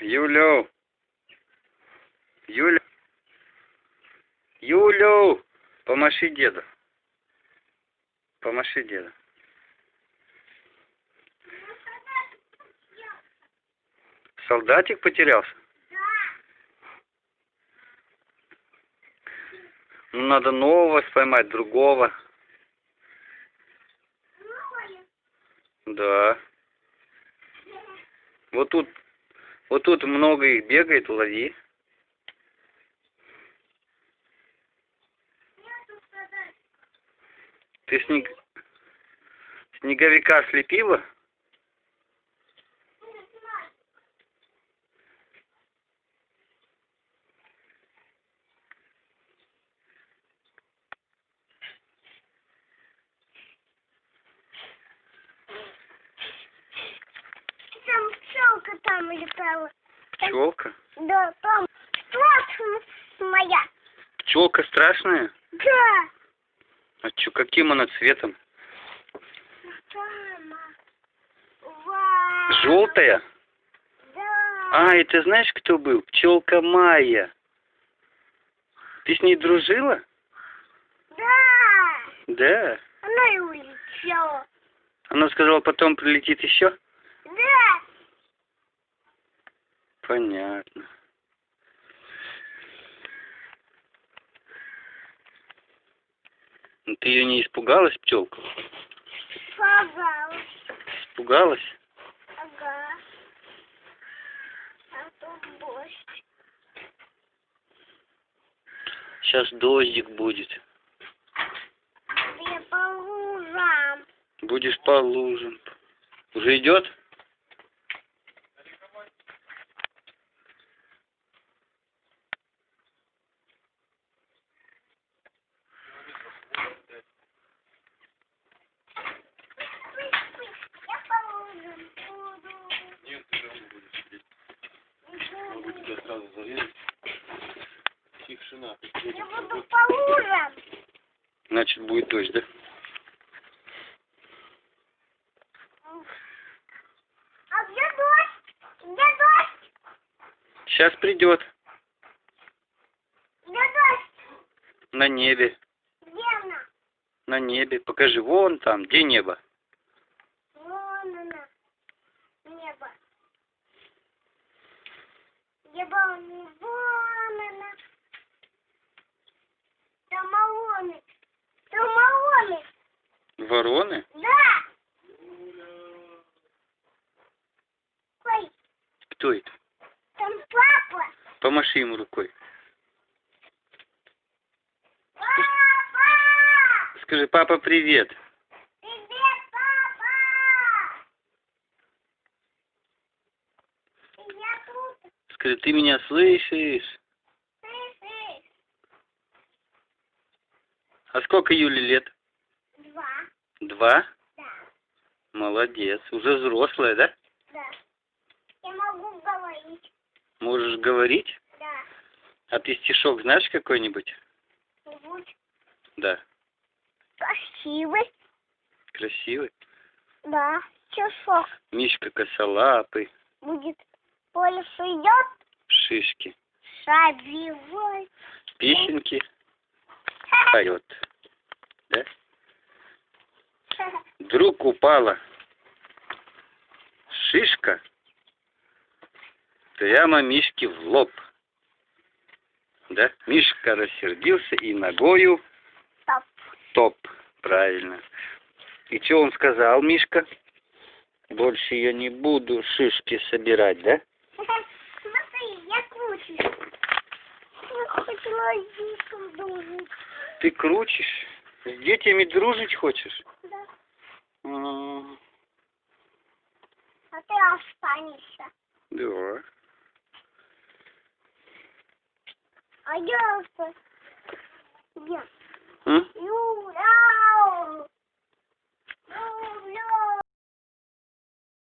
Юлю. Юля. Юлю. Помаши деду. Помаши деду. Солдатик потерялся? Ну, надо нового поймать, другого. Да. Вот тут, вот тут много их бегает, лови. Ты снег... снеговика слепила? Там пчелка там летала. Пчелка? Да, там страшная моя. Пчелка страшная? Да. А чё, каким она цветом? Желтая? Да. А, и ты знаешь, кто был? Пчелка Майя. Ты с ней дружила? Да. Да. Она и улетела. Она сказала, потом прилетит еще? Да. Понятно. Ну, Ты ее не испугалась, пчелку? Пожалуйста. Испугалась? Ага. А тут дождь. Сейчас дождик будет. Я по лужам. Будешь по лужам. Уже идет? Я по лужам буду. Нет, ты дома будешь сидеть. Могу тебя сразу зарезать. Тишина. Я буду по лужам. Значит, будет дождь, да? А где дождь? Где дождь? Сейчас придет. Где дождь? На небе. Где она? На небе. Покажи, вон там, где небо. Вон она. Небо. Небо, вон она. Там малоны. Там малоны. Вороны? Да. Ой, Кто это? там папа. Помаши ему рукой. Папа! Скажи, папа, привет. Привет, папа! Я тут. Скажи, ты меня слышишь? Слышишь? А сколько Юле лет? Два. Два? Да. Молодец. Уже взрослая, да? Да. Я могу говорить. Можешь говорить? Да. А ты стишок знаешь какой-нибудь? Будь Да. красивый. Красивый. Да. Часок Мишка косолапый. будет. Поле идет, Шишки. шабивой. Песенки поет. Да? Вдруг упала шишка прямо Мишке в лоб. Да? Мишка рассердился и ногою Стоп. топ. Правильно. И что он сказал, Мишка? Больше я не буду шишки собирать, да? Я. Ты крутишь? С детьми дружить хочешь? Да. М, А ты останешься. Да. А я останусь. Я. М? Юра!